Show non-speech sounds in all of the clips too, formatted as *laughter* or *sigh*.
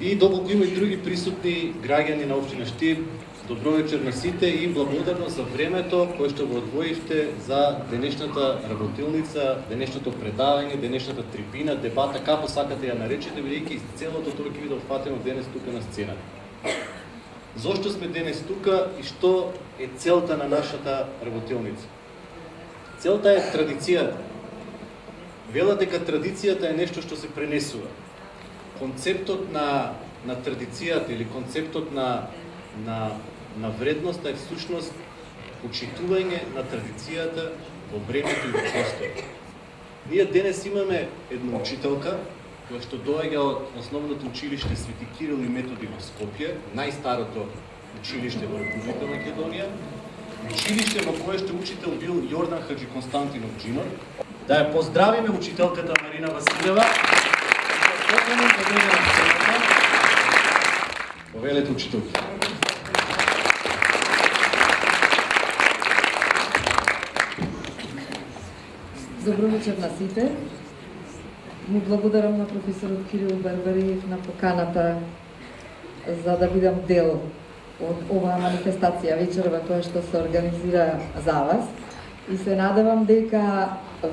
И доколку има и други присутни граѓани на општина Штип, добро вечер на сите и благодарност за времето кое што го одвоивте за денешната работилница, денешното предавање, денешната трибина, дебата, како сакате ја наречете, бидејќи целото тоа ќе биде да опфатено денес тука на сцената. Зошто сме денес тука и што е целта на нашата работилница? Целта е традицијата. Велат дека традицијата е нешто што се пренесува. Концептот на на традицијата или концептот на на на вредност е всушност почитување на традицијата во времето и во просторот. Ние денес имаме една учителка која што доаѓа од основното училиште Свети Кирил и Методи во Скопје, најстарото училиште во Република Македонија, училиште во кое што учител бил Јордан Хаджи Константинов Джинор. Да ја поздравиме учителката Марина Василева. Повелете учителки. Добро вечер на сите. Му благодарам на професорот Кирил Бербериев на поканата за да бидам дел од оваа манифестација вечерва која што се организира за вас. И се надевам дека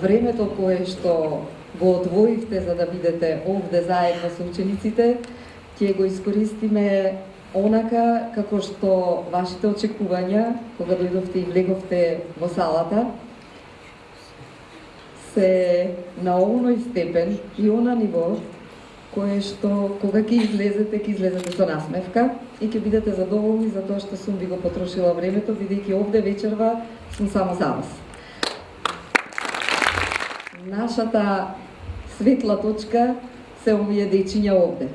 времето кое што го одвоивте за да бидете овде заедно со учениците, ќе го искористиме онака како што вашите очекувања, кога дојдовте и влеговте во салата, се на овној степен и она ниво кое што кога ќе излезете, ќе излезете со насмевка и ќе бидете задоволни за тоа што сум ви го потрошила времето, бидејќи овде вечерва сум само за вас. Нашата светла точка се овие дечиња да овде.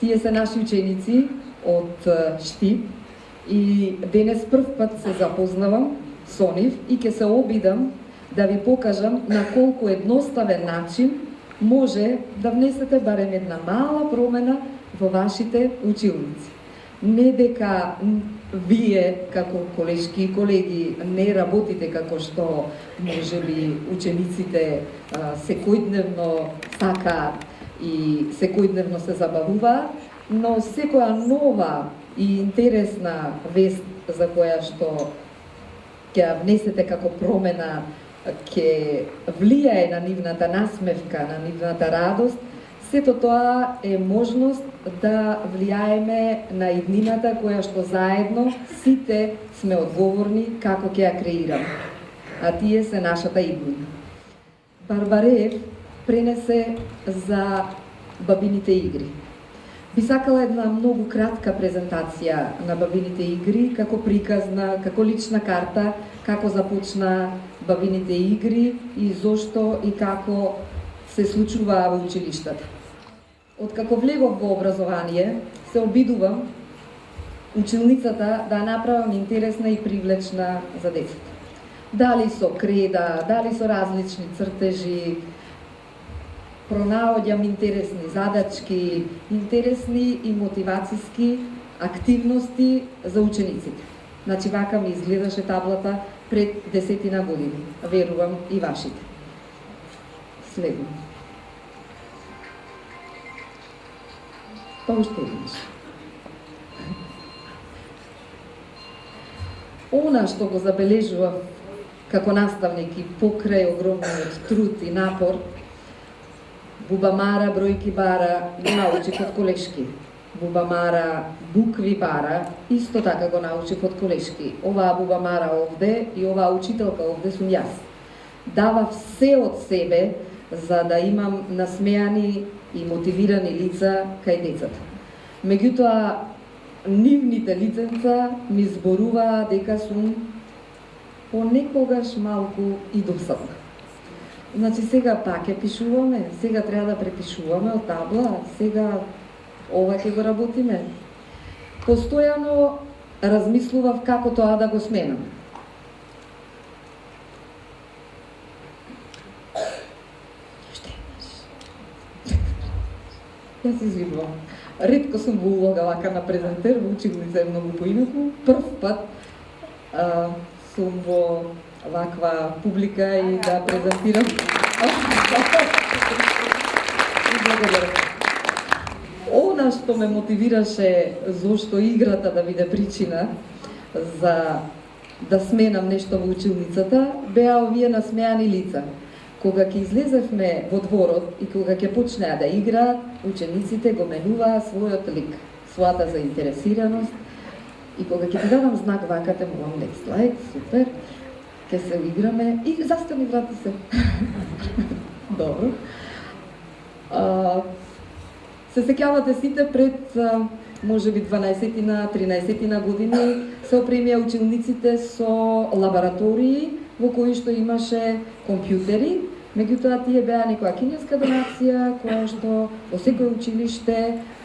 Тие се наши ученици од Штип и денес прв пат се запознавам со нив и ќе се обидам да ви покажам на колку едноставен начин може да внесете барем една мала промена во вашите училници. Не дека вие како колешки и колеги не работите како што може би учениците секојдневно сакаат и секојдневно се забавуваат, но секоја нова и интересна вест за која што ќе внесете како промена ќе влијае на нивната насмевка, на нивната радост, сето тоа е можност да влијаеме на иднината која што заедно сите сме одговорни како ќе ја креираме. А тие се нашата иднина. Барбареев пренесе за бабините игри. Би сакала една многу кратка презентација на бабините игри, како приказна, како лична карта, како започна бабините игри и зошто и како се случува во училиштата. Откако влегов во образование, се обидувам училницата да направам интересна и привлечна за децата. Дали со креда, дали со различни цртежи, пронаоѓам интересни задачки, интересни и мотивацијски активности за учениците. Значи, вака ми изгледаше таблата пред десетина години. Верувам и вашите. Следно. Па уште еднаш. Она што го забележував како наставник и покрај огромниот труд и напор, Бубамара бројки бара го научи од колешки. Бубамара букви бара, исто така го научив од колешки. Оваа Бубамара овде и оваа учителка овде сум јас. Дава все од себе за да имам насмеани и мотивирани лица кај децата. Меѓутоа, нивните лиценца ми зборуваа дека сум понекогаш малку и досадна. Значи сега пак ја пишуваме, сега треба да препишуваме од табла, сега ова ќе го работиме. Постојано размислував како тоа да го сменам. Јас извинувам. Ретко сум во улога вака на презентер, во училница е многу поинаку. Прв пат а, сум во ваква публика и да презентирам. Благодарам Она што ме мотивираше зошто играта да биде причина за да сменам нешто во училницата, беа овие насмеани лица. Кога ќе излезевме во дворот и кога ќе почнеа да играат, учениците го менуваа својот лик, својата заинтересираност и кога ќе ти дадам знак вака те молам next slide, супер, ќе се играме и застани врати се. *laughs* Добро. А, се сеќавате сите пред може би 12 на 13 на години се опремија учениците со лаборатории во кои што имаше компјутери, меѓутоа тие беа некоја кинеска донација која што во секој училиште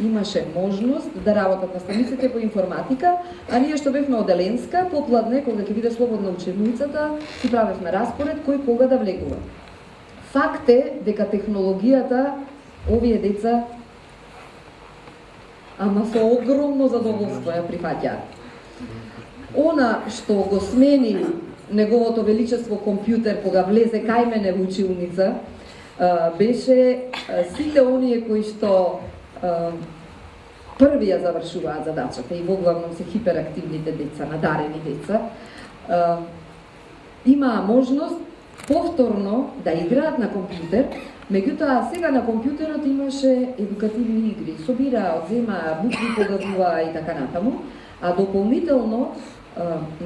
имаше можност да работат наставниците по информатика, а ние што бевме оделенска, попладне, кога ќе биде слободна учебницата, си правевме распоред кој кога да влегува. Факт е дека технологијата овие деца ама со огромно задоволство ја прифаќаат. Она што го смени неговото величество компјутер кога влезе кај мене во училница, беше сите оние кои што први ја завршуваат задачата и во главном се хиперактивните деца, надарени деца, имаа можност повторно да играат на компјутер, меѓутоа сега на компјутерот имаше едукативни игри, собираа, одземаа, букви погадуваа и така натаму, а дополнително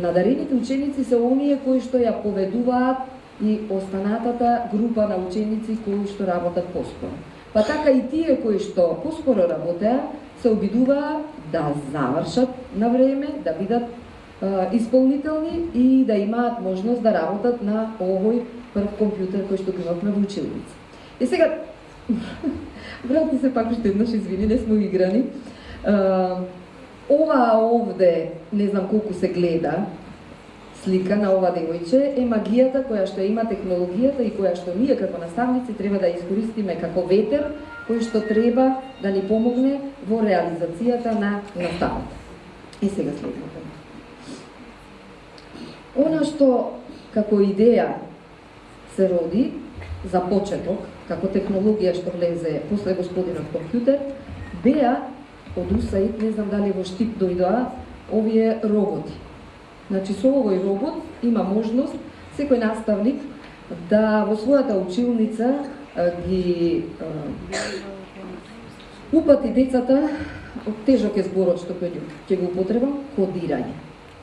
надарените ученици се оние кои што ја поведуваат и останатата група на ученици кои што работат поспоро. Па така и тие кои што поспоро работеа, се обидуваа да завршат на време, да бидат е, исполнителни и да имаат можност да работат на овој прв компјутер кој што го имавме во училница. И сега, *laughs* врати се пак уште еднаш, извини, не сме играни. Ова овде, не знам колку се гледа, слика на ова девојче е магијата која што има технологијата и која што ние како наставници треба да искористиме како ветер кој што треба да ни помогне во реализацијата на наставата. И сега следното. Она што како идеја се роди за почеток, како технологија што влезе после господинот компјутер, беа од УСАИД, не знам дали во Штип дојдоа, овие роботи. Значи, со овој робот има можност секој наставник да во својата училница ги упати децата, тежок е зборот што ќе го употребам, кодирање.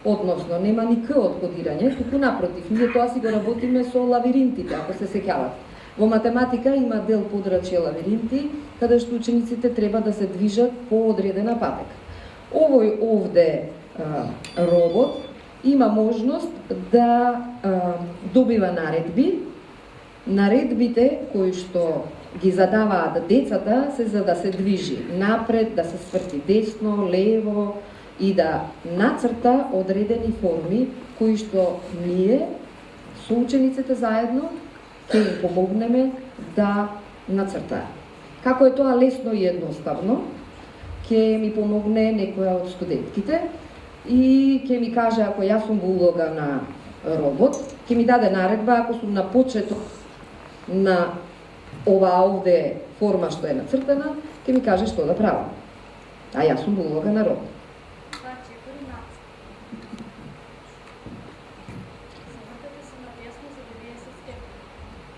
Односно, нема ни К од кодирање, туку напротив, ние тоа си го работиме со лавиринтите, ако се сеќавате. Во математика има дел подрачје лавиринти, каде што учениците треба да се движат по одредена патека. Овој овде а, робот има можност да а, добива наредби. Наредбите кои што ги задаваат децата се за да се движи напред, да се сврти десно, лево и да нацрта одредени форми кои што ние со учениците заедно ќе им помогнеме да нацртаат. Како е тоа лесно и едноставно, ќе ми помогне некоја од студентките и ќе ми каже ако јас сум во улога на робот, ќе ми даде наредба ако сум на почеток на ова овде форма што е нацртана, ќе ми каже што да правам. А јас сум во улога на робот.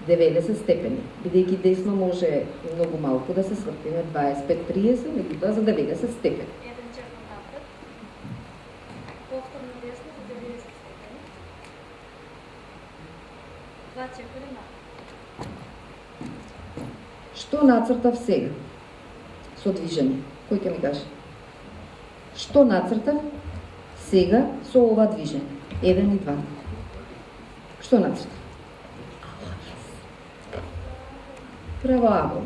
90 степени, бидејќи десно може многу малку да се свртиме 25-30, меѓутоа за 90 степени. Еден черпам напред, повторно десно за 90 степени, два чекори напред. Што нацртав сега? Со движење. Кој ќе ми каже? Што нацртав сега со ова движење? Еден и два. Што нацртав? Право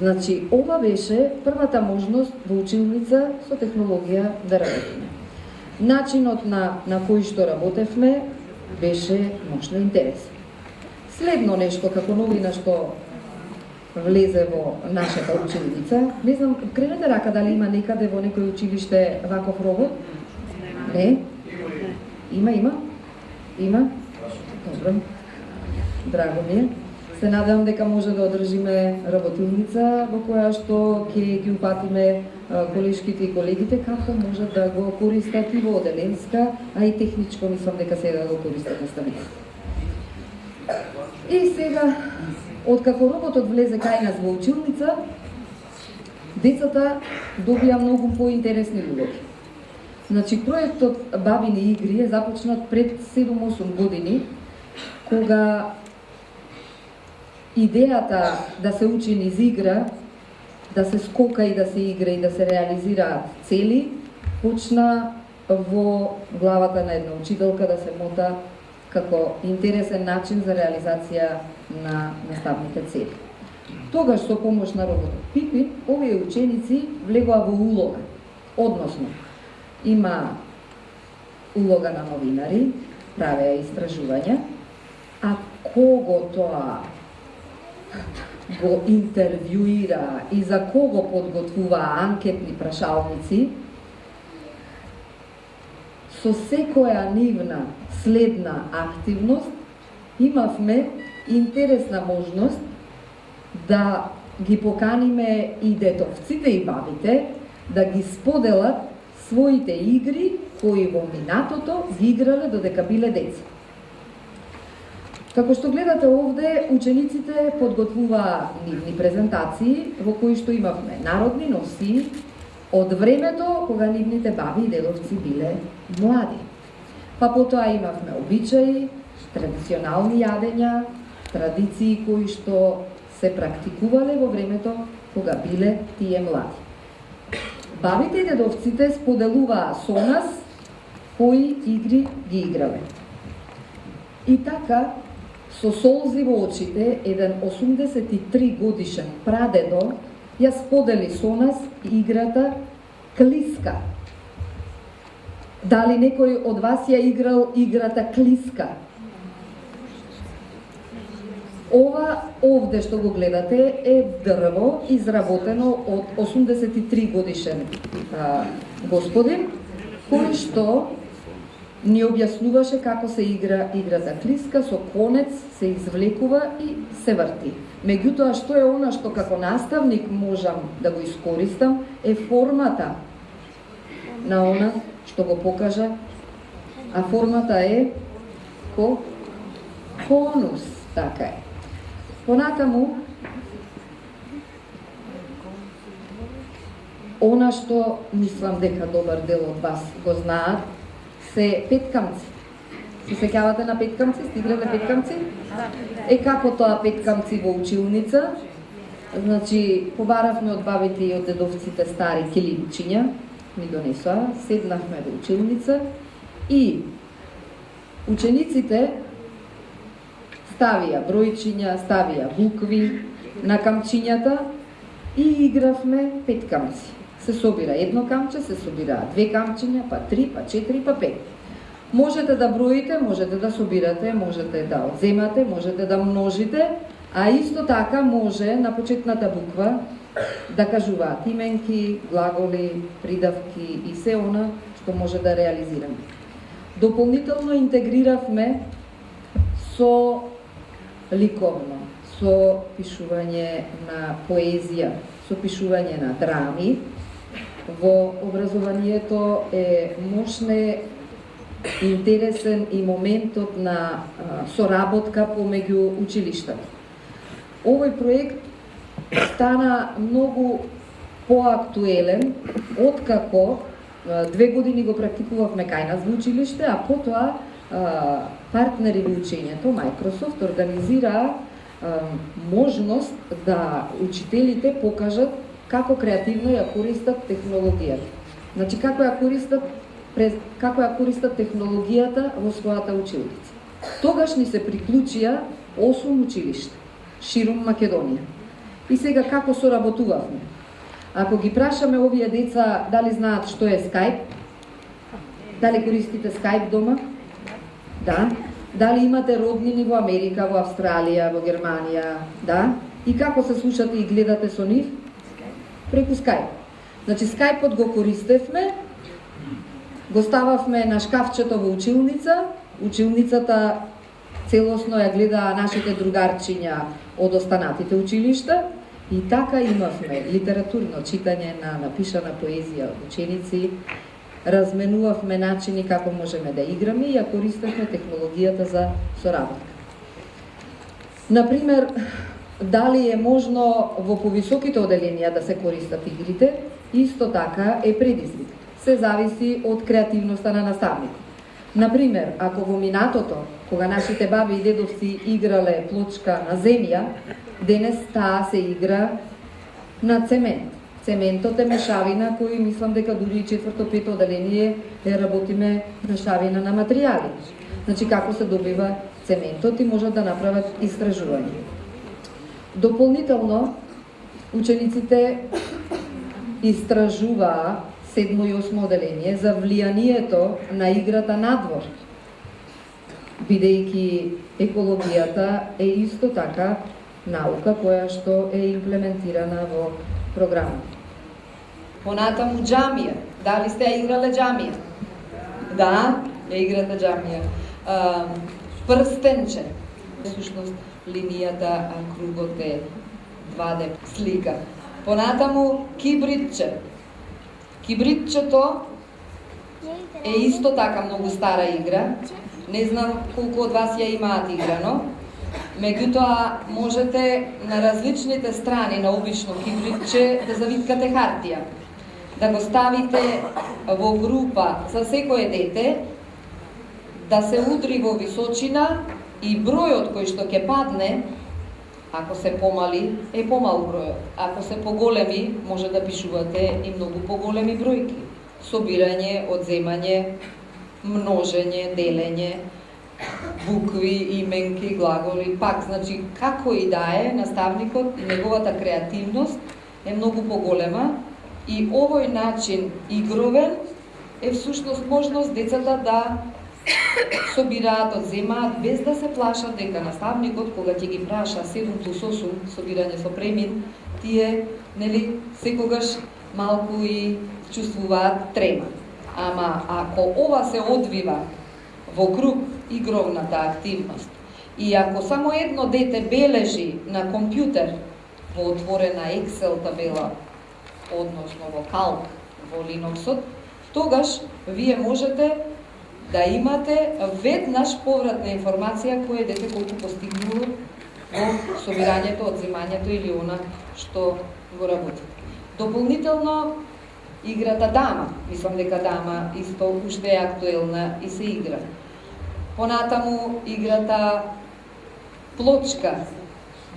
Значи, ова беше првата можност во училница со технологија да работиме. Начинот на, на кој што работевме беше мощно интересен. Следно нешто како новина што влезе во нашата училница, не знам, кренете рака дали има некаде во некој училиште ваков робот? Не? Има, има? Има? Добро. Драго ми е. Се надевам дека може да одржиме работилница во која што ќе ги упатиме колешките и колегите како може да го користат и во Оделенска, а и техничко мислам дека сега да го користат наставниците. И сега, откако роботот влезе кај нас во училница, децата добија многу поинтересни улоги. Значи, проектот Бабини игри е започнат пред 7-8 години, кога идејата да се учи низ игра, да се скока и да се игра и да се реализираат цели, почна во главата на една учителка да се мота како интересен начин за реализација на наставните цели. Тогаш со помош на роботот Пипин, овие ученици влегоа во улога, односно има улога на новинари, правеа истражувања, а кого тоа го интервјуира и за кого подготвуваа анкетни прашалници, со секоја нивна следна активност имавме интересна можност да ги поканиме и детовците и бабите да ги споделат своите игри кои во минатото ги играле додека биле деца. Како што гледате овде, учениците подготвуваа нивни презентации во кои што имавме народни носи од времето кога нивните баби и дедовци биле млади. Па потоа имавме обичаи, традиционални јадења, традиции кои што се практикувале во времето кога биле тие млади. Бабите и дедовците споделуваа со нас кои игри ги играле. И така, со солзи во очите, еден 83 годишен прадедо ја сподели со нас играта Клиска. Дали некој од вас ја играл играта Клиска? Ова овде што го гледате е дрво изработено од 83 годишен а, господин кој што ни објаснуваше како се игра игра за клиска со конец се извлекува и се врти. Меѓутоа што е она што како наставник можам да го искористам е формата на она што го покажа, а формата е ко конус, така е. Понатаму, она што мислам дека добар дел од вас го знаат, се петкамци. Се сеќавате на петкамци? Стигнале петкамци? Е како тоа петкамци во училница? Значи, побаравме од бабите и од дедовците стари килимчиња, ми донесоа, седнавме во училница и учениците ставија бројчиња, ставија букви на камчињата и игравме пет камци. Се собира едно камче, се собира две камчиња, па три, па четири, па пет. Можете да броите, можете да собирате, можете да одземате, можете да множите, а исто така може на почетната буква да кажуваат именки, глаголи, придавки и се она што може да реализираме. Дополнително интегриравме со ликовно, со пишување на поезија, со пишување на драми. Во образованието е мощне интересен и моментот на соработка помеѓу училиштата. Овој проект стана многу поактуелен откако две години го практикувавме кај нас во училиште, а потоа партнери во учењето, Microsoft, организира можност да учителите покажат како креативно ја користат технологијата. Значи како ја користат како ја користат технологијата во својата училница. Тогаш ни се приклучија 8 училишта ширум Македонија. И сега како соработувавме? Ако ги прашаме овие деца дали знаат што е Skype, дали користите Skype дома? Да. Дали имате роднини во Америка, во Австралија, во Германија? Да. И како се слушате и гледате со нив? Преку Skype. Значи Skype-от го користевме, го стававме на шкафчето во училница, училницата целосно ја гледаа нашите другарчиња од останатите училишта и така имавме литературно читање на напишана поезија од ученици, разменувавме начини како можеме да играме и ја користевме технологијата за соработка. Например, дали е можно во повисоките оделенија да се користат игрите, исто така е предизвик. Се зависи од креативноста на наставникот. Например, ако во минатото, кога нашите баби и дедовци играле плочка на земја, денес таа се игра на цемент. Цементот е мешавина кој мислам дека дури и четврто пето оделение е работиме мешавина на материјали. Значи како се добива цементот и можат да направат истражување. Дополнително, учениците истражуваа седмо и осмо оделение за влијанието на играта надвор, бидејќи екологијата е исто така наука која што е имплементирана во програмот. Понатаму джамија. Дали сте ја играле джамија? Да, ја играте джамија. Прстенче. Сушност, линијата, а кругот е 2D слика. Понатаму кибритче. Кибритчето е исто така многу стара игра. Не знам колку од вас ја имаат играно. Меѓутоа, можете на различните страни на обично кибритче да завиткате хартија. Да го ставите во група за секое дете, да се удри во височина и бројот кој што ќе падне, ако се помали, е помал бројот. Ако се поголеми, може да пишувате и многу поголеми бројки. Собирање, одземање, множење, делење, букви, именки, глаголи, пак, значи, како и да е, наставникот, неговата креативност е многу поголема и овој начин игровен е всушност можност децата да собираат, одземаат, без да се плашат дека наставникот, кога ќе ги праша 7 плюс 8 собирање со премин, тие, нели, секогаш малку и чувствуваат трема. Ама ако ова се одвива во круг игровната активност. И ако само едно дете бележи на компјутер во отворена Excel табела, односно во Calc во Linuxот, тогаш вие можете да имате веднаш повратна информација кој дете колку постигнува во собирањето, одземањето или она што го работи. Дополнително, играта дама, мислам дека дама исто уште е актуелна и се игра. Понатаму играта плочка,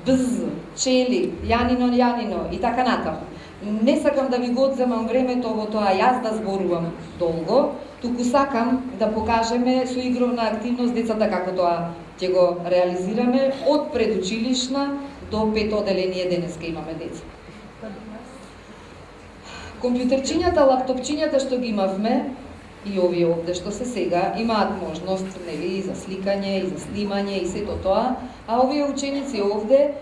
бз, чели, јанино, јанино и така натаму. Не сакам да ви го одземам времето во тоа јас да зборувам долго, туку сакам да покажеме со игровна активност децата како тоа ќе го реализираме од предучилишна до пето оделение денеска имаме деца. Компјутерчињата, лаптопчињата што ги имавме, и овие овде што се сега имаат можност нели и за сликање и за снимање и сето тоа, а овие ученици овде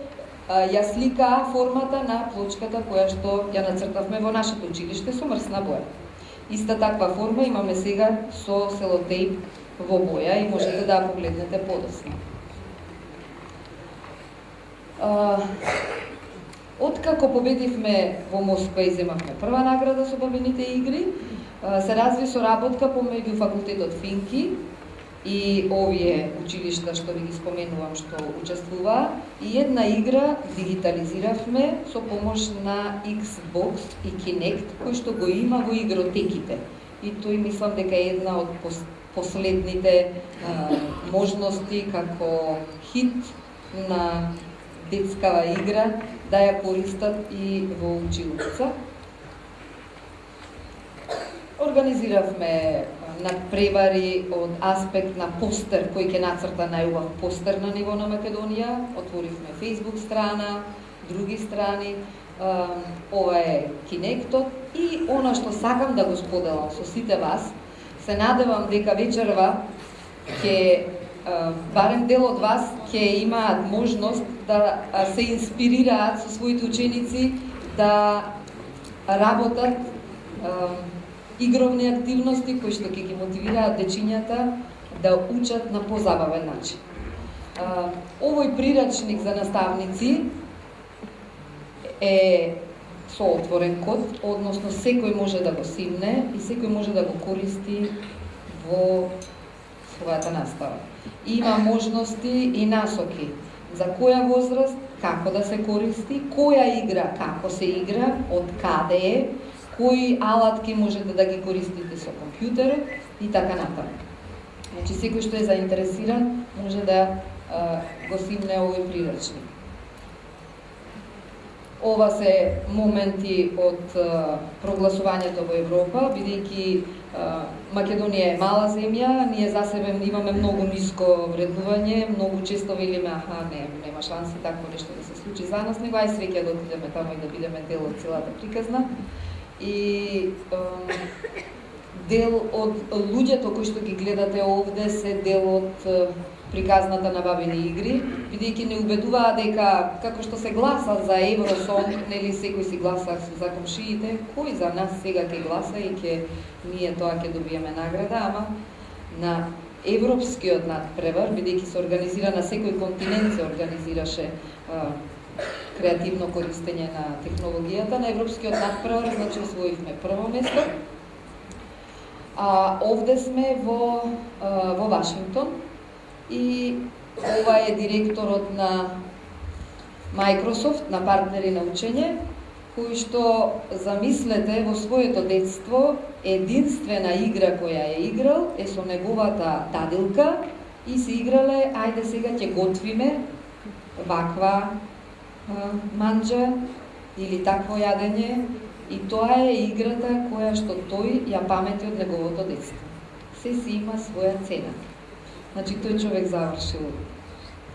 ја сликаа формата на плочката која што ја нацртавме во нашето училиште со мрсна боја. Иста таква форма имаме сега со селотейп во боја и можете да погледнете подосно. Откако победивме во Москва и земавме прва награда со бабините игри, се разви со работка помеѓу факултетот Финки и овие училишта што ви ги споменувам што учествуваа и една игра дигитализиравме со помош на Xbox и Kinect кој што го има во игротеките. И тој мислам дека е една од последните а, можности како хит на детскава игра да ја користат и во училица. Организиравме на превари од аспект на постер кој ќе нацрта најубав постер на ниво на Македонија. Отворивме Facebook страна, други страни. Ова е Кинектот и она што сакам да го споделам со сите вас, се надевам дека вечерва ќе барем дел од вас ќе имаат можност да се инспирираат со своите ученици да работат игровни активности кои што ќе ги мотивираат дечињата да учат на позабавен начин. А, овој прирачник за наставници е со отворен код, односно секој може да го симне и секој може да го користи во својата настава. Има можности и насоки за која возраст, како да се користи, која игра, како се игра, од каде е, кои алатки можете да ги користите со компјутерот и така натаму. Значи секој што е заинтересиран може да а, го симне овој прирачник. Ова се моменти од а, прогласувањето во Европа, бидејќи Македонија е мала земја, ние за себе имаме многу ниско вреднување, многу често велиме, аха, не, нема шанси такво нешто да се случи за нас, него ај среќа да отидеме таму и да бидеме дел од целата приказна. И а, дел од луѓето кои што ги гледате овде се дел од приказната на бабини игри, бидејќи не убедуваа дека како што се гласа за Евросон, нели секој си гласа за комшиите, кој за нас сега ќе гласа и ќе ние тоа ќе добиеме награда, ама на европскиот надпревар, бидејќи се организира на секој континент се организираше креативно користење на технологијата, на европскиот надпревар, значи освоивме прво место. А овде сме во а, во Вашингтон, и ова е директорот на Microsoft, на партнери на учење, кој што замислете во своето детство единствена игра која е играл е со неговата дадилка и се играле, ајде сега ќе готвиме ваква манџа или такво јадење и тоа е играта која што тој ја памети од неговото детство. Се си има своја цена. Значи, тој човек завршил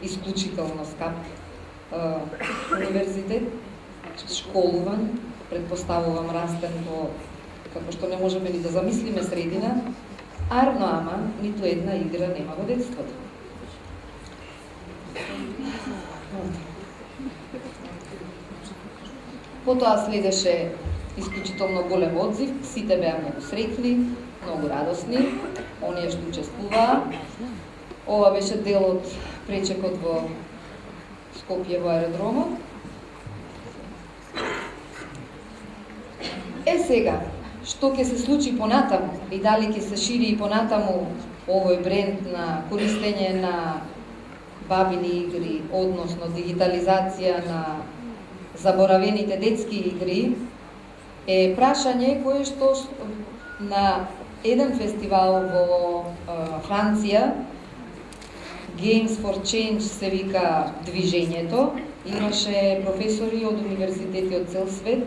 исклучително скап универзитет, школуван, предпоставувам растен во како што не можеме ни да замислиме средина, арно ама ниту една игра нема во детството. Потоа следеше исклучително голем одзив, сите беа многу среќни, многу радосни, оние што учествуваа. Ова беше дел од пречекот во Скопје во аеродромот. Е сега, што ќе се случи понатаму и дали ќе се шири и понатаму овој бренд на користење на бабини игри, односно дигитализација на заборавените детски игри, е прашање кое што на еден фестивал во Франција Games for Change се вика движењето. Имаше професори од универзитети од цел свет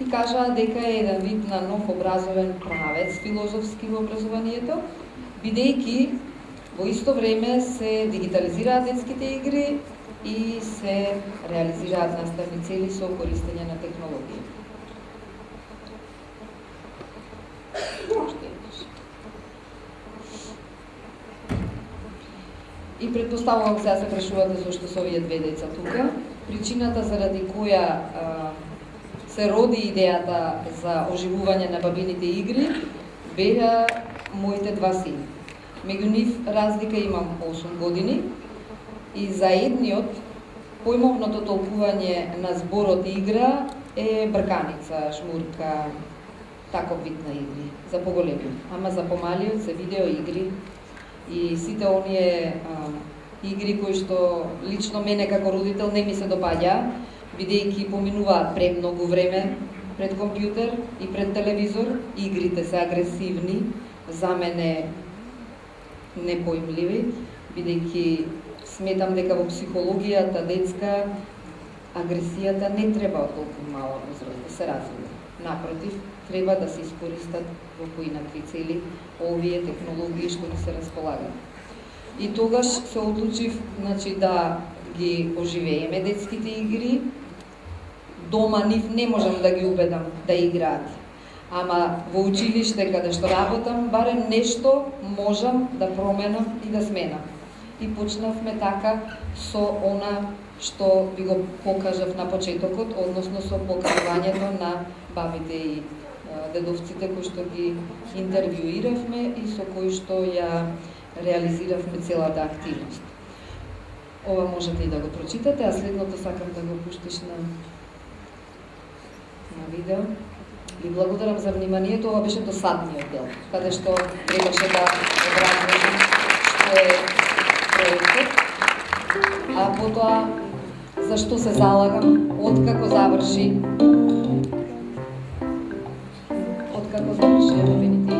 и кажаа дека е еден вид на нов образовен правец филозофски во образованието, бидејќи во исто време се дигитализираат детските игри и се реализираат наставни цели со користење на технологија. Да и предпоставувам сега се прашувате зашто да се овие две деца тука. Причината заради која а, се роди идејата за оживување на бабините игри беа моите два сини. Меѓу нив разлика имам 8 години и заедниот поимовното толкување на зборот игра е брканица, шмурка, таков вид на игри, за поголеми. Ама за помалиот се видео игри и сите оние а, игри кои што лично мене како родител не ми се допаѓа, бидејќи поминуваат премногу време пред компјутер и пред телевизор, игрите се агресивни, за мене непоимливи, бидејќи сметам дека во психологијата детска агресијата не треба од толку мала возраст да се развива. Напротив, треба да се искористат во поинакви цели овие технологии што ни се располагаат. И тогаш се одлучив значи, да ги оживееме детските игри. Дома нив не можам да ги убедам да играат. Ама во училиште каде што работам, барем нешто можам да променам и да сменам. И почнавме така со она што ви го покажав на почетокот, односно со покажувањето на бабите и дедовците кои што ги интервјуиравме и со кои што ја реализиравме целата активност. Ова можете и да го прочитате, а следното сакам да го пуштиш на на видео. Ви благодарам за вниманието. Ова беше досадниот дел, каде што требаше да образложам што е проектот, а потоа зашто се залагам, откако заврши откако заврши Европените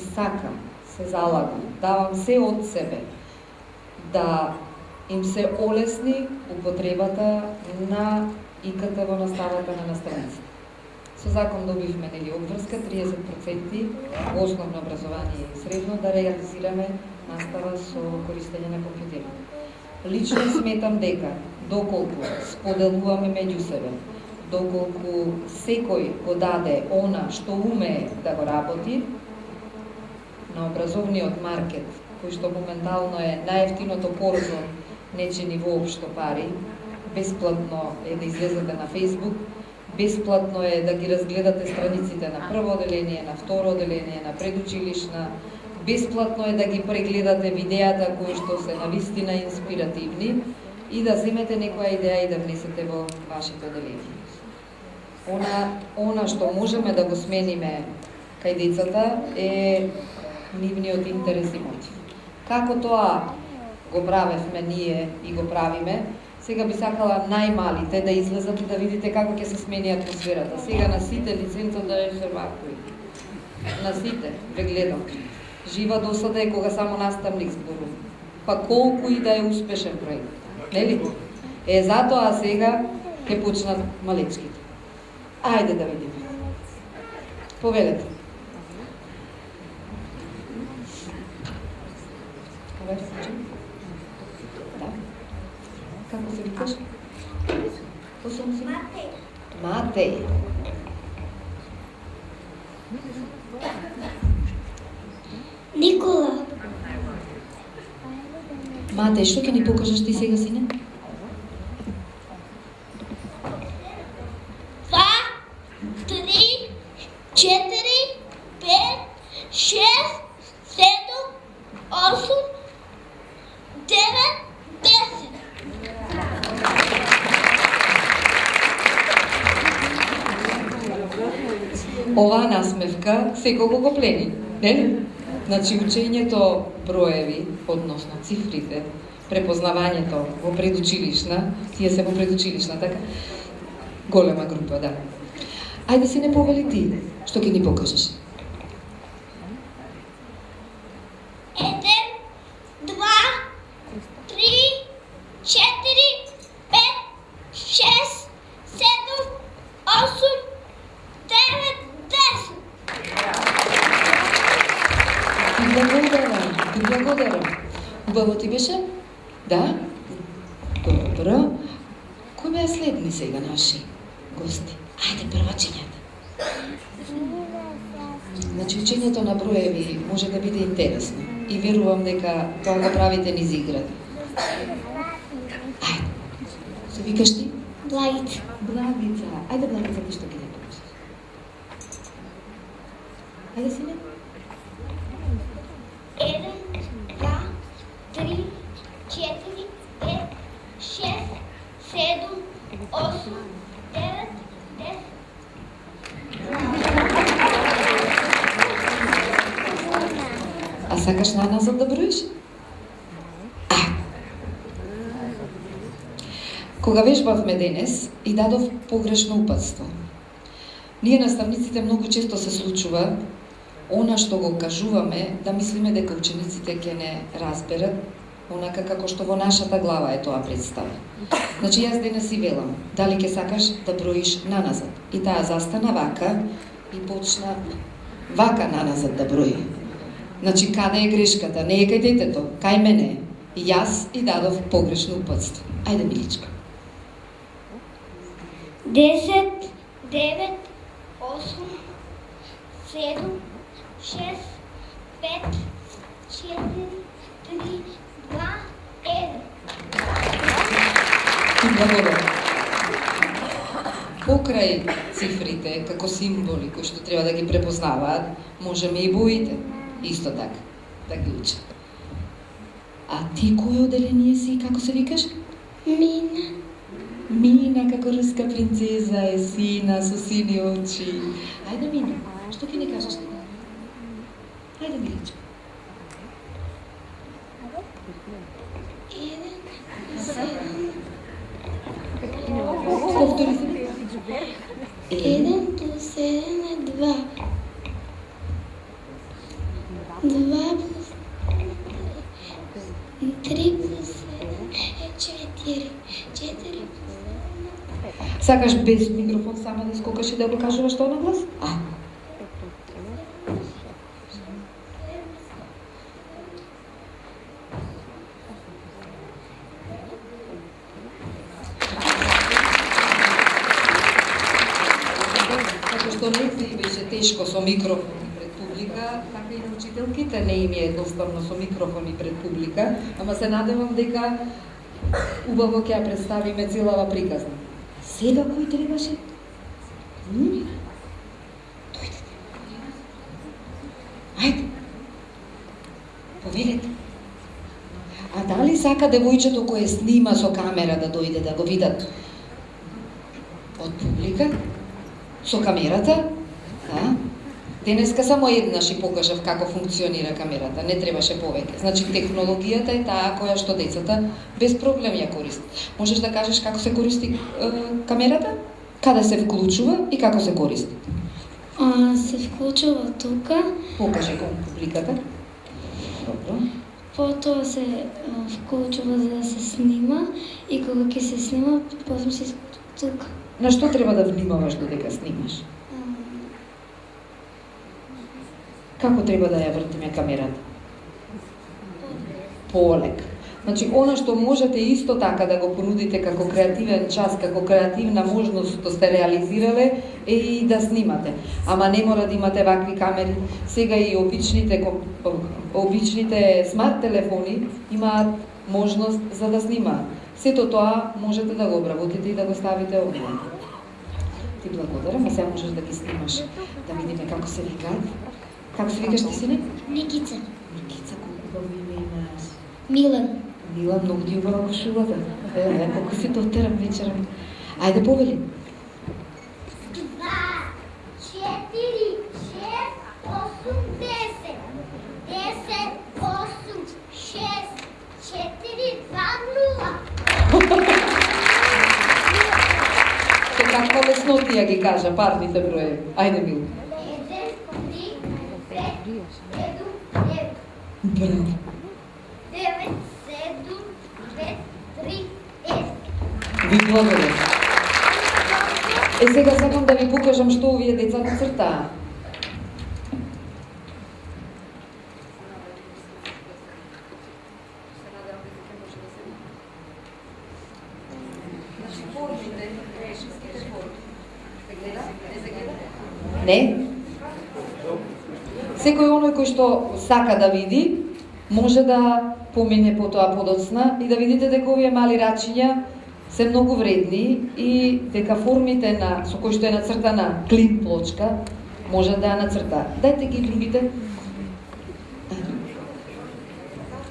сакам, се залагам, давам се од себе да им се олесни употребата на иката во наставата на наставниците. Со закон добивме нели обврска 30% во основно образование и средно да реализираме настава со користење на компјутери. Лично сметам дека доколку споделуваме меѓу себе, доколку секој го даде она што умее да го работи, на образовниот маркет, кој што моментално е најефтиното порзо нечени воопшто пари, бесплатно е да излезете на Facebook, бесплатно е да ги разгледате страниците на прво оделение, на второ оделение, на предучилишна, бесплатно е да ги прегледате видеата кои што се навистина инспиративни и да земете некоја идеја и да внесете во вашите оделение. Она, она што можеме да го смениме кај децата е нивниот интерес и мотив. Како тоа го правевме ние и го правиме, сега би сакала најмалите да излезат и да видите како ќе се смени атмосферата. Сега на сите лиценцам да е вакви. На сите, ве гледам. Жива досада е кога само наставник зборува. Па колку и да е успешен проект. Нели? Е, затоа сега ќе почнат малечките. Ајде да видиме. Повелете. Случај? Да. Како се викаш? Си? Матеј. Никола, Матеј, што ќе ни покажеш ти сега, сине? два, три, четири, пет, шест, седум, осум, девет, десет. Оваа секој го плени, не? Значи учењето броеви, односно цифрите, препознавањето во предучилишна, тие се во предучилишна, така? Голема група, да. Ајде се не повели ти, што ќе ни покажеш? Еден, два, три, ти благодарам. Убаво ти беше? Да? Добро. Кој беа следни сега наши гости? Ајде, првачињата. Значи, учењето на броеви може да биде интересно. И верувам дека тоа го правите низ игра. Ајде. Се викаш ти? Благица. Благица. Ајде, Благица, ти што ќе ја покажеш? Ајде, сине. Еден, два, три, четири, пет, шест, седум, осум, девет, десет. А сакаш на назад да броиш? А. Кога вежбавме денес и дадов погрешно упадство. Ние наставниците многу често се случува она што го кажуваме да мислиме дека учениците ќе не разберат онака како што во нашата глава е тоа представа. Значи јас денес и велам, дали ќе сакаш да броиш наназад. И таа застана вака и почна вака наназад да брои. Значи, каде е грешката? Не е кај детето, кај мене е. И јас и дадов погрешно упатство. Ајде, Миличка. Десет, девет, осум, седум, шест, пет, четири, три, два, еден. Благодарам. Покрај цифрите, како символи кои што треба да ги препознаваат, можеме и боите, исто така, да ги учат. А ти кој оделение си, како се викаш? Мина. Мина како руска принцеза е сина со сини очи. Ајде Мина, што ќе ни кажеш? Ајде седум, Повтори се. еден плюс еден е два. Два плюс три плюс четири. Четири плюс. Сакаш без микрофон сама да скокаш и да го кажуваш тоа на глас? А, што не и беше тешко со микрофон публика, така и на учителките не им е едноставно со микрофон и пред публика, ама се надевам дека убаво ќе ја представиме целава приказна. Сега кој требаше? М? Дојдете. Ајде. Повелете. А дали сака девојчето кое снима со камера да дојде да го видат од публика? Со камерата? Да? Денеска само еднаш и покажав како функционира камерата, не требаше повеќе. Значи технологијата е таа која што децата без проблем ја користат. Можеш да кажеш како се користи е, камерата? Каде се вклучува и како се користи? А, се вклучува тука, Покажи кон публиката. Добро. потоа се а, вклучува за да се снима и кога ќе се снима, потом се тука. На што треба да внимаваш додека снимаш? Како треба да ја вртиме камерата? Полек. Значи, она што можете исто така да го понудите како креативен час, како креативна можност што сте реализирале, е и да снимате. Ама не мора да имате вакви камери. Сега и обичните, обичните смарт телефони имаат можност за да снимаат. Сето тоа можете да го обработите и да го ставите онлайн. Ти благодарам, а сега можеш да ги снимаш, да видиме како се викаат. Како се викаш ти сине? Никица. Микица, колку убаво име имаш. Милан. Мила, многу ти убава кошулата. Е, колку си дотерам вечерам. Ајде повели. Два, четири, шест, осум, десет. Десет, осум, шест, четири, два, нула. Се каква леснотија ги кажа, парните броеви. Ајде, Мила. 9, Ви благодарам. Е, сега сакам да ви покажам што овие децата цртаа. Не? Секој оној кој што сака да види, може да помине по тоа подоцна и да видите дека овие мали рачиња се многу вредни и дека формите на со кои што е нацртана клин плочка може да ја нацрта. Дайте ги другите.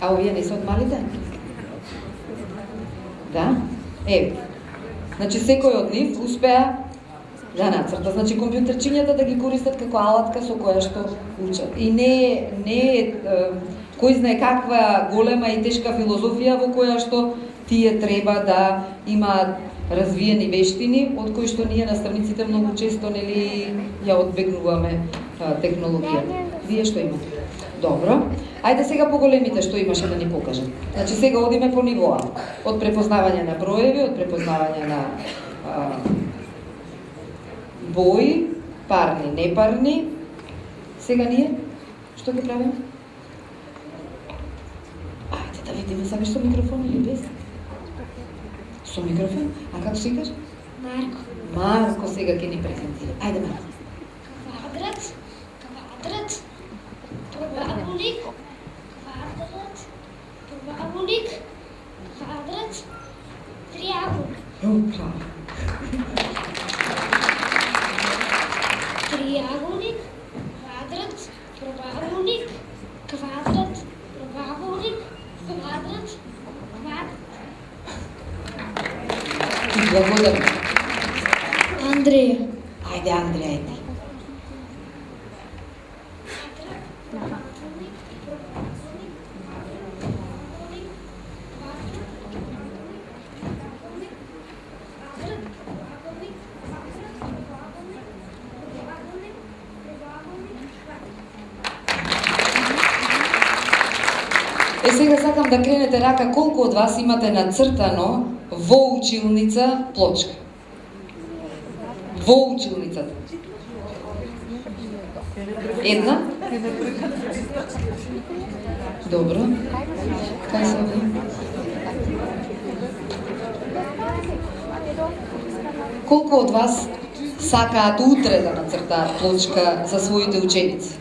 А овие не се од малите? Да? Е, Значи секој од нив успеа да нацрта. Значи компјутерчињата да ги користат како алатка со која што учат. И не е не е е, кој знае каква голема и тешка филозофија во која што тие треба да имаат развиени вештини, од кои што ние наставниците многу често нели ја одбегнуваме технологијата. Вие што имате? Добро. Ајде сега по големите што имаше да ни покажат. Значи сега одиме по нивоа. Од препознавање на броеви, од препознавање на а, бои, парни, непарни. Сега ние што ги правиме? Ајде да видиме сакаш со микрофон или без? Со микрофон? А како се викаш? Марко. Марко сега ќе ни така колку од вас имате нацртано во училница плочка. Во училницата. Една? Добро. Кај се овие? Колку од вас сакаат утре да нацртаат плочка за своите ученици?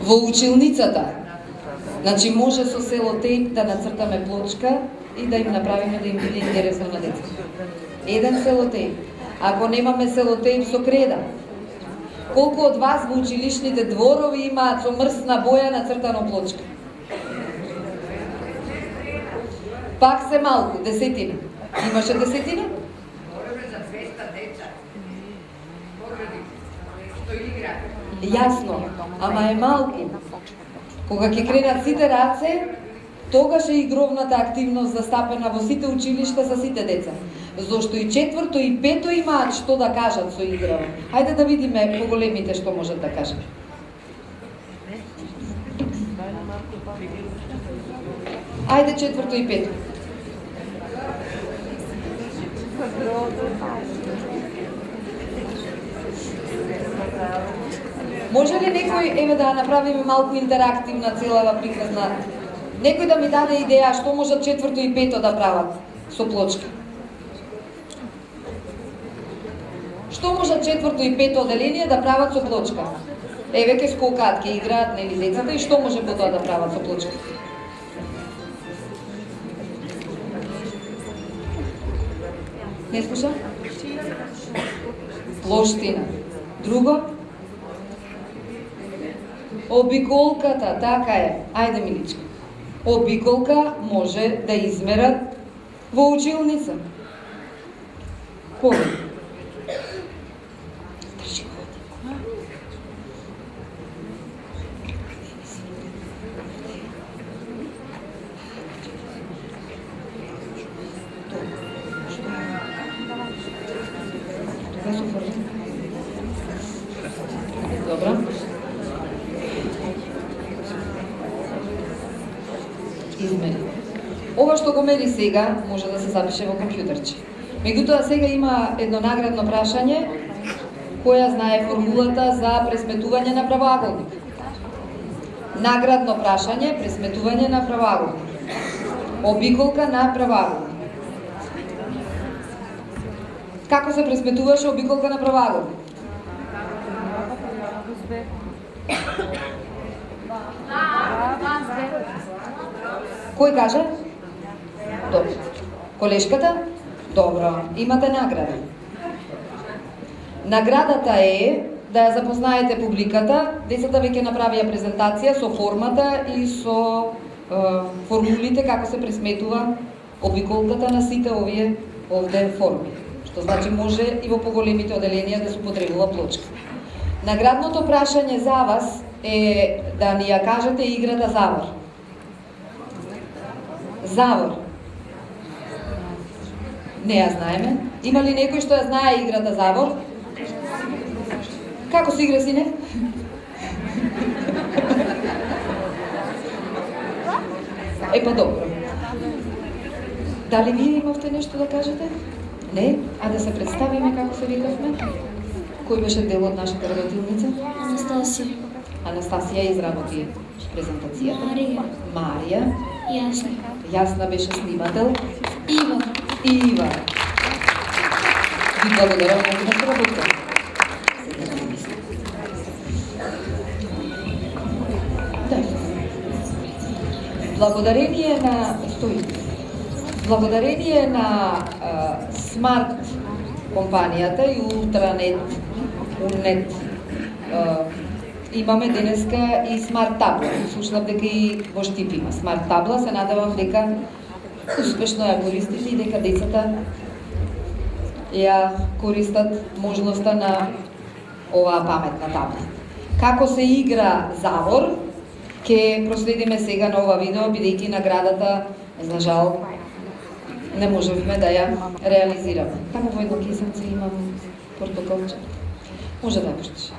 Во училницата. Значи може со селотейп да нацртаме плочка и да им направиме да им биде интересно на децата. Еден селотейп. Ако немаме селотейп со креда. Колку од вас во училишните дворови имаат со мрсна боја нацртано плочка? Пак се малку, десетина. Имаше десетина? Јасно, ама е малку. Кога ќе кренат сите раце, тогаш е игровната активност застапена во сите училишта за сите деца. Зошто и четврто и пето имаат што да кажат со играва. Хајде да видиме поголемите што можат да кажат. Ајде четврто и пето. Може ли некој, еве да направиме малку интерактивна целава приказна, некој да ми даде идеја што можат четврто и пето да прават со плочка? Што можат четврто и пето оделение да прават со плочка? Еве ке скокаат, ке играат нели децата и што може потоа да прават со плочка? Не слуша? Плоштина. Друго? Обиколката, така е. Ајде, миличка. Обиколка може да измерат во училница. Кога? Ова сега може да се запише во компјутерче. Меѓутоа сега има едно наградно прашање која знае формулата за пресметување на правоаголник. Наградно прашање пресметување на правоаголник. Обиколка на правоаголник. Како се пресметуваше обиколка на правоаголник? Кој каже? Добро. Колешката? Добро. Имате награда. Наградата е да ја запознаете публиката. Децата веќе направија презентација со формата и со е, формулите како се пресметува обиколката на сите овие овде форми. Што значи може и во поголемите оделенија да се потребува плочка. Наградното прашање за вас е да ни ја кажете играта Завор. Завор. Не ја знаеме. Има ли некој што ја знае играта Завор? Како се игра, сине? Е, па добро. Дали вие имавте нешто да кажете? Не? А да се представиме како се викавме? Кој беше дел од нашата работилница? Анастасија. Анастасија изработи презентацијата. Марија. Марија. Јасна. Јасна беше снимател. Ива. Ива. Ви благодарам на на работа. Да. Благодарение на стои. Благодарение на смарт компанијата и Ултранет, Унет, имаме денеска и смарт табла. Слушнав дека и во Штип има смарт табла, се надевам дека успешно ја користите и дека децата ја користат можноста на оваа паметна табла. Како се игра Завор, ќе проследиме сега на ова видео, бидејќи наградата, за жал, не можевме да ја реализираме. Таму во едно кисенце имам портокалче. Може да ја пуштиш.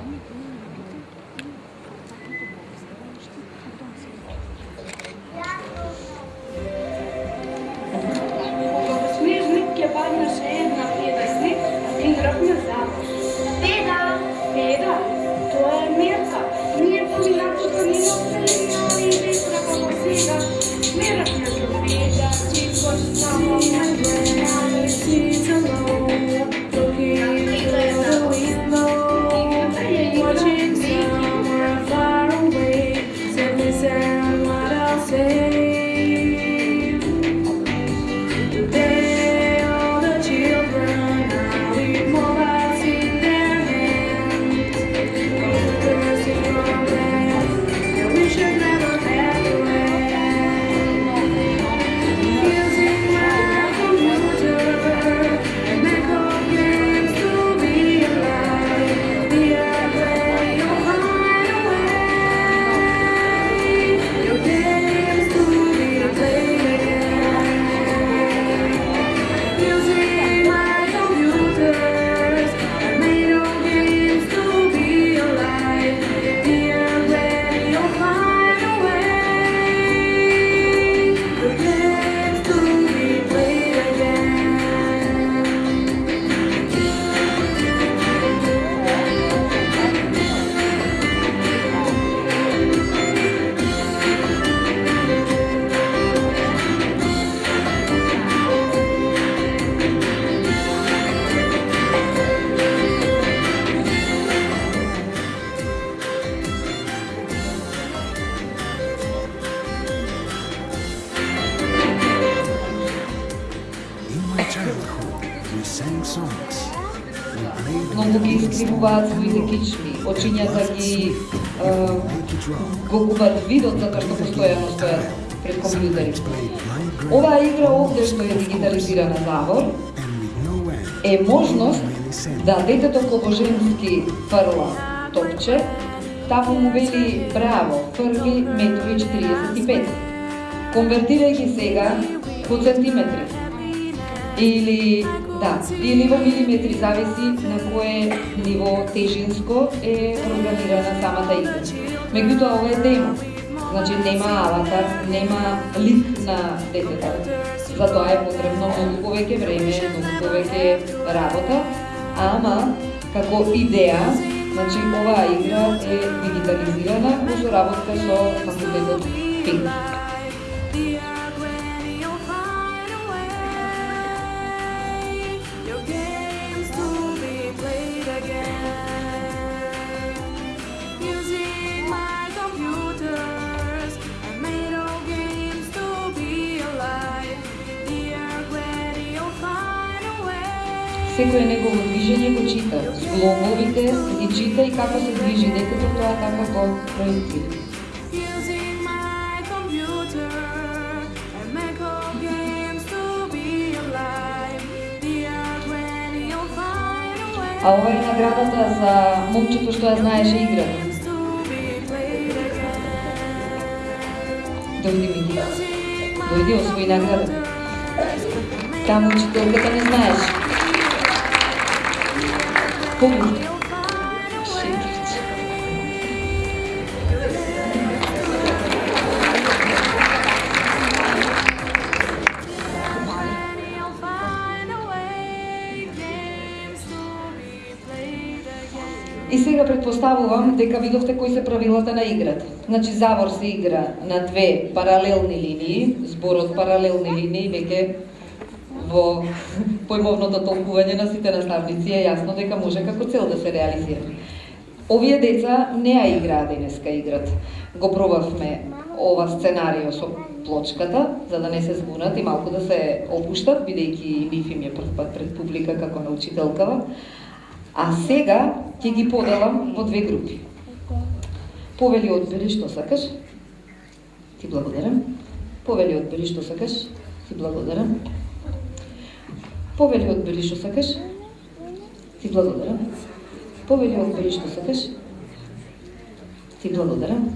Кичми, ги го губат видот затоа што постојано стојат пред компјутерите. Оваа игра овде што е дигитализирана Завор е можност да детето кога женски фрла топче, таму му вели браво, фрли метрови 45. Конвертирајќи сега по сантиметри. Или да, или милиметри зависи на кое ниво тежинско е програмирана самата игра. Меѓутоа ова е демо. Значи нема аватар, нема лик на детето. Затоа е потребно многу повеќе време, многу повеќе работа, ама како идеја, значи оваа игра е дигитализирана во соработка со факултетот ПИНК. Секој негово движење го чита. Зглобовите ги чита и како се движи детето, тоа така го проектира. А ова е наградата за момчето што ја знаеше играта. Дојди ми. Дојди освои награда. Таму учителката не знаеше again. И сега предпоставувам дека видовте кои се правилата на играта. Значи завор се игра на две паралелни линии, зборот паралелни линии веќе во појмовното толкување на сите наставници е јасно дека може како цел да се реализира. Овие деца не ја играа денеска играт. Го пробавме ова сценарио со плочката, за да не се збунат и малку да се опуштат, бидејќи и им е прв пат пред публика како научителкава. А сега ќе ги поделам во две групи. Повели одбери што сакаш. Ти благодарам. Повели одбери што сакаш. Ти благодарам. Повели одбери што сакаш. Ти благодарам. Повели одбери што сакаш. Ти благодарам.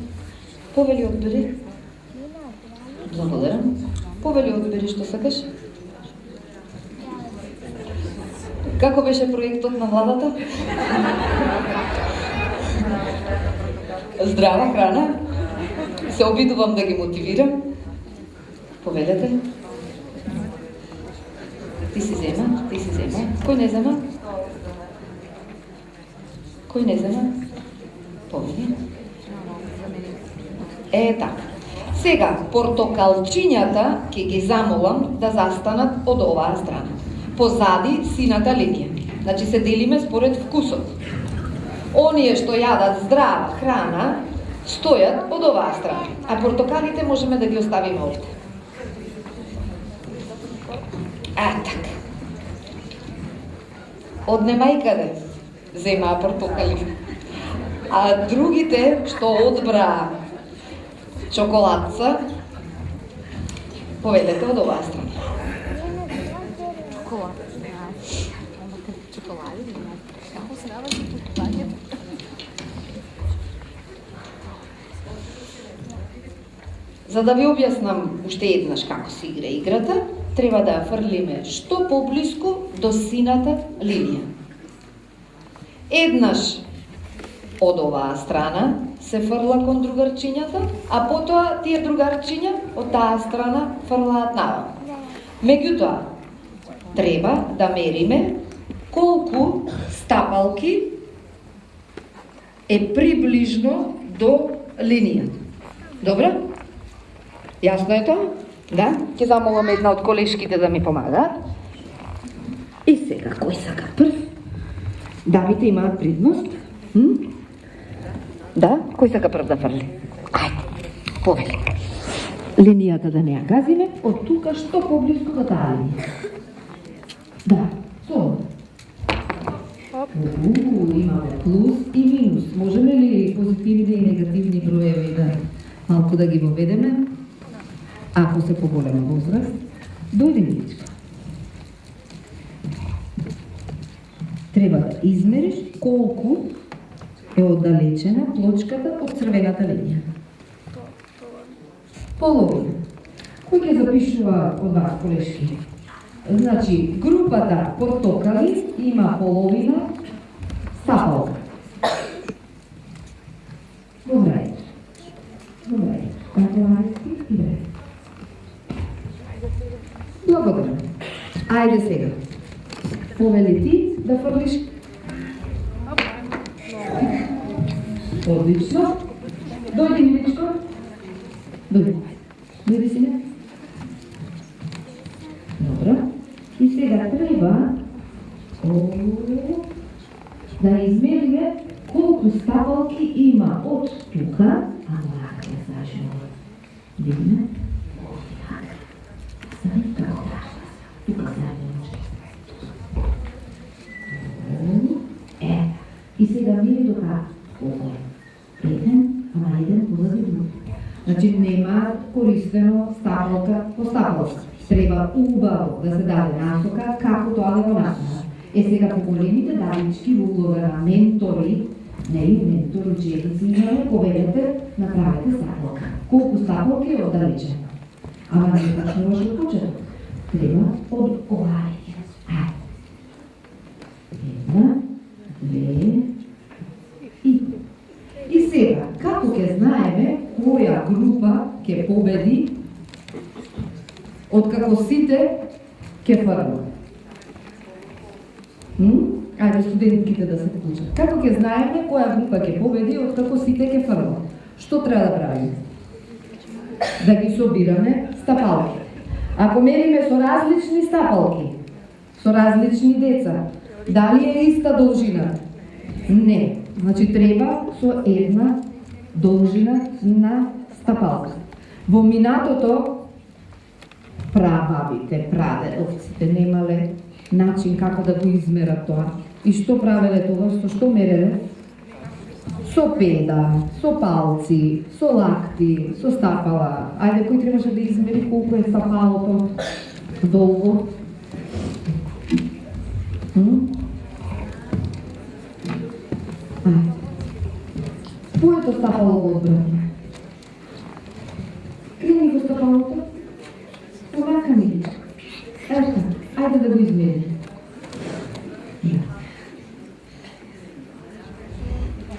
Повели одбери. Благодарам. Повели одбери што сакаш. Како беше проектот на владата? Здрава храна. Се обидувам да ги мотивирам. Повелете. Ти си зема, ти си зема. Кој не зема? Кој не зема? Повели. Е, така. Сега, портокалчињата ќе ги замолам да застанат од оваа страна. Позади сината линија. Значи се делиме според вкусот. Оние што јадат здрава храна, стојат од оваа страна, а портокалите можеме да ги оставиме овде. А, така. Од немајкаде земаа портокали. А другите што одбраа чоколадца, поведете од оваа страна. За да ви објаснам уште еднаш како се игра играта, треба да ја фрлиме што поблиску до сината линија. Еднаш од оваа страна се фрла кон другарчињата, а потоа тие другарчиња од таа страна фрлаат навам. Меѓутоа, треба да мериме колку стапалки е приближно до линијата. Добро? Јасно е тоа? Да? Ќе замолам една од колешките да ми помагаат. И сега, кој сака прв? Дамите имаат предност. М? Да? Кој сака прв да фрли? Ајде, повели. Линијата да не ја газиме, од тука што поблиску до таа линија. Да, со. Уу, имаме плюс и минус. Можеме ли позитивни и негативни броеви да малку да ги воведеме? Ако се поголема возраст, до единичка. Треба да измериш колку е оддалечена плочката од црвената линија. Половина. Кој ќе запишува од вас, колешки? Значи, групата портокали има половина стапалка. Добре. Добре. Како најски. Благодарам. Ајде сега. Повели ти да фрлиш. Одлично. Дојди, миличко. Дојди. Дојди сега. Добро. И сега треба да измериме колку ставалки има од тука, а мора да знаеш. Видиме? И сега тука се да до кај. Еден, ама еден позади друг. Значи нема користено стаблока по стаблока. Треба убаво да се даде насока како тоа да го направи. Е сега по големите далечки во улога на ментори, нели ментори, ученици Не поведете, направете стапалка. Колку стапалки е оддалече. Ама не да почнуваш од почеток. Треба од овај. Ај. Една, две, и И сега, како ќе знаеме која група ќе победи, откако сите ќе фрлат? Ајде студентките да се вклучат. Како ќе знаеме која група ќе победи, откако сите ќе фрлат? Што треба да правиме? Да ги собираме стапалки. Ако мериме со различни стапалки, со различни деца, дали е иста должина? Не. Значи треба со една должина на стапалка. Во минатото прабабите, прадедовците немале начин како да го измерат тоа. И што правеле тоа? Со што мереле? Со педа, со палци, со лакти, со стапала. Ајде, кој требаше да измери колку е стапалото долго? М? Ајде. Твоето стапало го одбрани. Крени го стапалото. Овака ми. Ето, ајде да го измери. Yeah.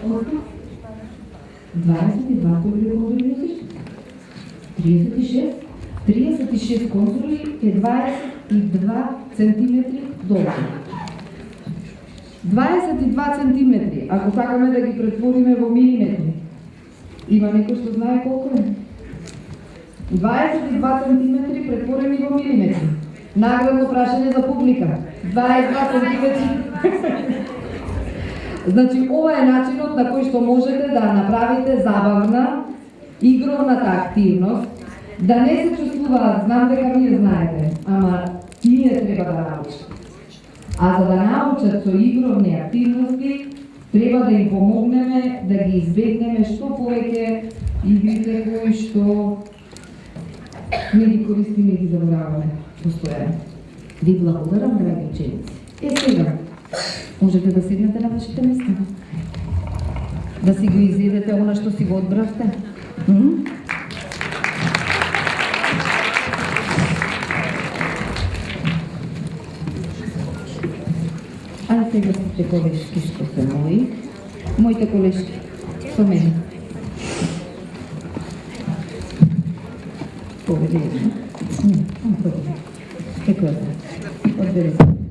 22 кои конзули носиш? 36? 36 конзули е 22 центиметри долго. 22 центиметри, ако сакаме да ги претвориме во милиметри. Има некој што знае колку е? 22 центиметри претворени во милиметри. Наградно прашање за публика. 22 центиметри. *laughs* Значи, ова е начинот на кој што можете да направите забавна, игровната активност, да не се чувствуваат, знам дека вие знаете, ама тие треба да научат. А за да научат со игровни активности, треба да им помогнеме да ги избегнеме што повеќе игрите кои што не ги користиме и ги забораваме постојано. Ви благодарам, драги ученици. Е сега, можете да седнете на вашите места. Да си го изедете она што си го одбравте. М? А да сега сите колешки што се мои. Моите колешки со мене. Поведе една. Не, не поведе. Како е? Одбери се.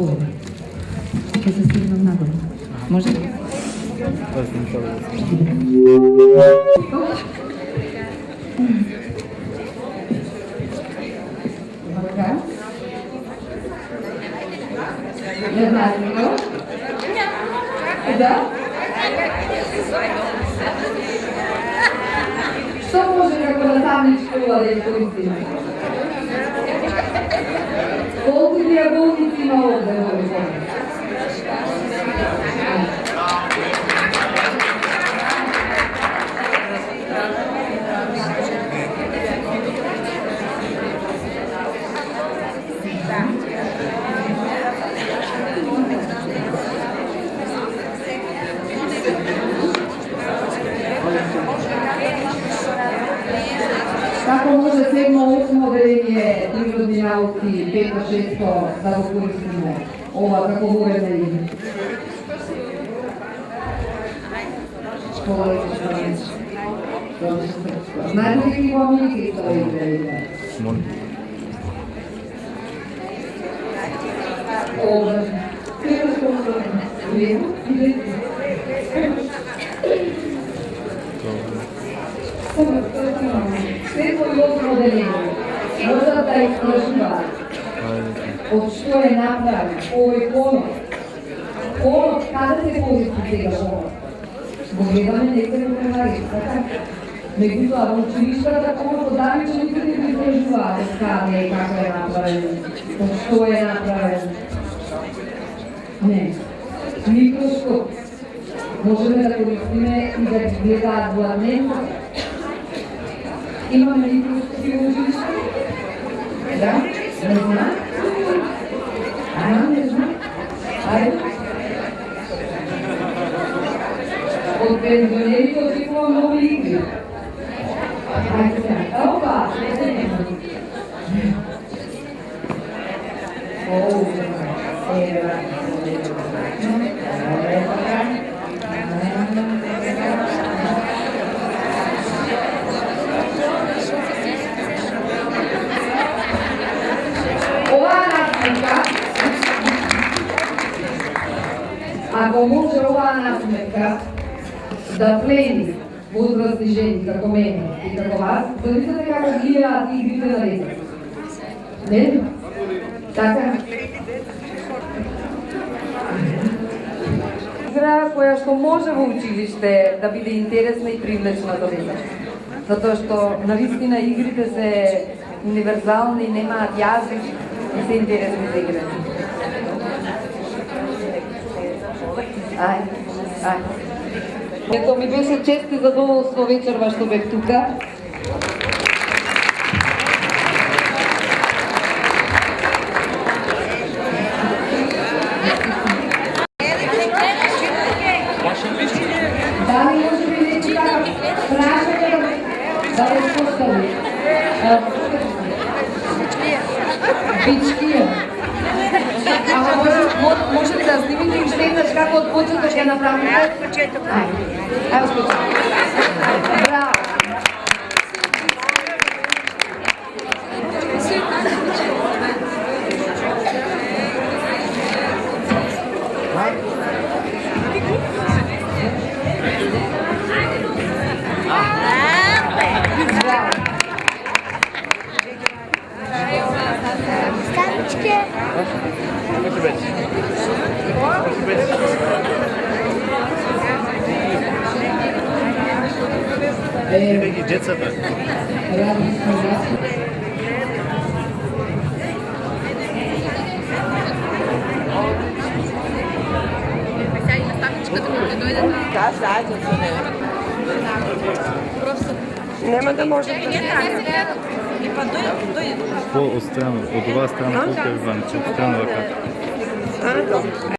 Поведе. Ќе се стигнам нагоре. Може? Така. Еднакво. Да? Што може како наставничко да искористиме? Колку диаголници има овде во Липове? Tako može sedmo, osmo vrenje prirodni nauci, peto, šesto, da ga koristimo. Ova kako govorena je. Škola je što Znate li to Molim. Ovo. Можат да искажуваат од што е направен овој конот. Конот, каде се користи сега конот? Го гледаме некој во превари, така? Меѓутоа, во училиштата конот одавичените не го искажуваат од каде е, како е направен, од што е направен. Не. Микроскоп, можеме да користиме и да ги гледаат во дневно. Имаме ли присутствие во училиште? Да? Не знам? Ајде, не знам. Ајде. Од пензионерите очекувам нови игри. Ајде сега. Опа! Оу, ева. Оваа насмевка да плени возрастни жени како мене и како вас, замислете како гледаат игрите на децата. Не? Така? Игра која што може во училиште да биде интересна и привлечна за деца. Затоа што навистина игрите се универзални, немаат јазик и се интересни за игрите. Ајде. ај. Ето ми беше чест и задоволство вечерва што да бев тука.